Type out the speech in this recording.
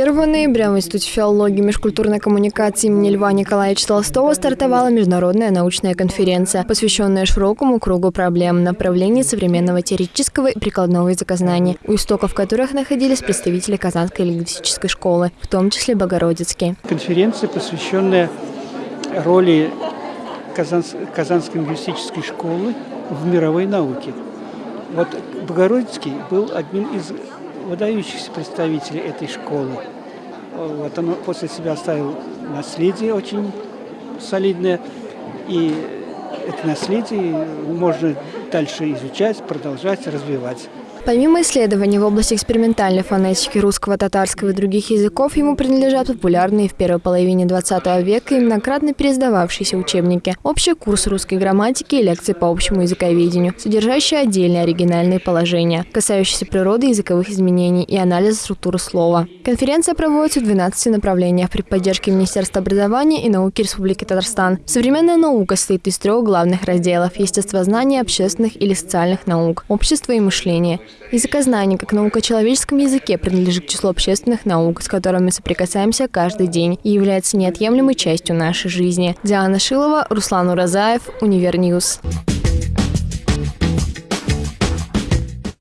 1 ноября в Институте филологии и межкультурной коммуникации имени Льва Николаевича Толстого стартовала международная научная конференция, посвященная широкому кругу проблем направлений современного теоретического и прикладного языкознания, у истоков которых находились представители Казанской лингвистической школы, в том числе Богородицкий. Конференция, посвященная роли Казанс Казанской лингвистической школы в мировой науке. Вот Богородицкий был одним из выдающихся представителей этой школы. Вот он после себя оставил наследие очень солидное, и это наследие можно дальше изучать, продолжать, развивать. Помимо исследований в области экспериментальной фонетики русского, татарского и других языков, ему принадлежат популярные в первой половине 20 века и многократно пересдававшиеся учебники, общий курс русской грамматики и лекции по общему языковедению, содержащие отдельные оригинальные положения, касающиеся природы языковых изменений и анализа структуры слова. Конференция проводится в 12 направлениях при поддержке Министерства образования и науки Республики Татарстан. Современная наука состоит из трех главных разделов – естествознания, общественных или социальных наук, общество и мышление – Языкознание, как наука о человеческом языке, принадлежит к числу общественных наук, с которыми соприкасаемся каждый день и является неотъемлемой частью нашей жизни. Диана Шилова, Руслан Уразаев, Univer News.